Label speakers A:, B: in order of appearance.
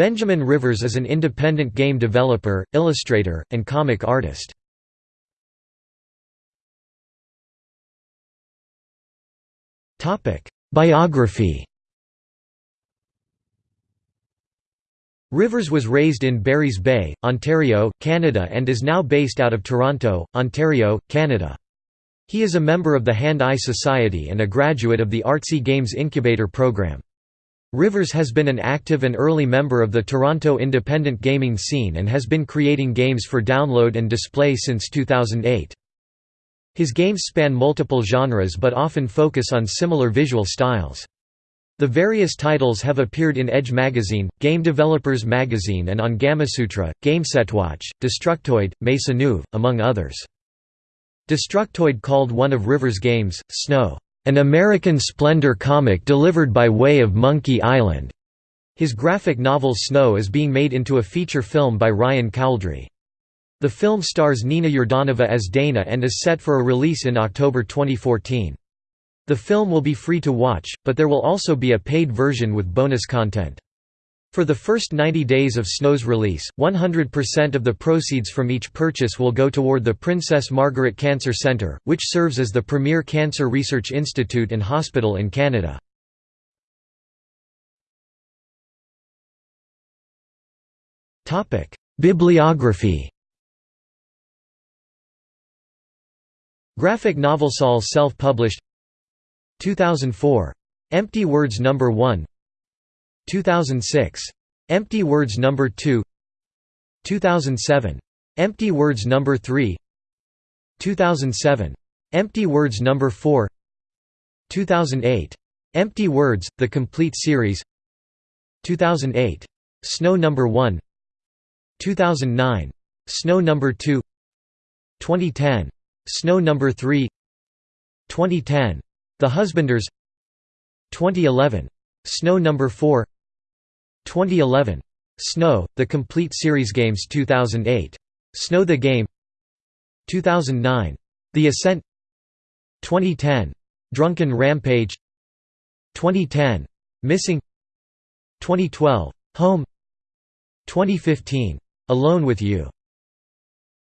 A: Benjamin Rivers is an independent game developer, illustrator, and comic artist. Biography Rivers was raised in Barry's Bay, Ontario, Canada and is now based out of Toronto, Ontario, Canada. He is a member of the Hand-Eye Society and a graduate of the Artsy Games Incubator program. Rivers has been an active and early member of the Toronto independent gaming scene and has been creating games for download and display since 2008. His games span multiple genres but often focus on similar visual styles. The various titles have appeared in Edge Magazine, Game Developers Magazine and on Gamasutra, GameSetWatch, Destructoid, Mesa Nuve, among others. Destructoid called one of Rivers' games, Snow an American Splendor comic delivered by way of Monkey Island. His graphic novel Snow is being made into a feature film by Ryan Cowdrey. The film stars Nina Yordanova as Dana and is set for a release in October 2014. The film will be free to watch, but there will also be a paid version with bonus content. For the first 90 days of Snow's release, 100% of the proceeds from each purchase will go toward the Princess Margaret Cancer Centre, which serves as the premier cancer research institute and hospital in Canada. Bibliography Graphic novel Saul self-published 2004. Empty Words No. 1 2006. Empty Words Number 2 2007. Empty Words Number 3 2007. Empty Words Number 4 2008. Empty Words, The Complete Series 2008. Snow Number 1 2009. Snow Number 2 2010. Snow Number 3 2010. The Husbanders 2011. Snow Number 4 2011. Snow, The Complete Series Games 2008. Snow the Game 2009. The Ascent 2010. Drunken Rampage 2010. Missing 2012. Home 2015. Alone with You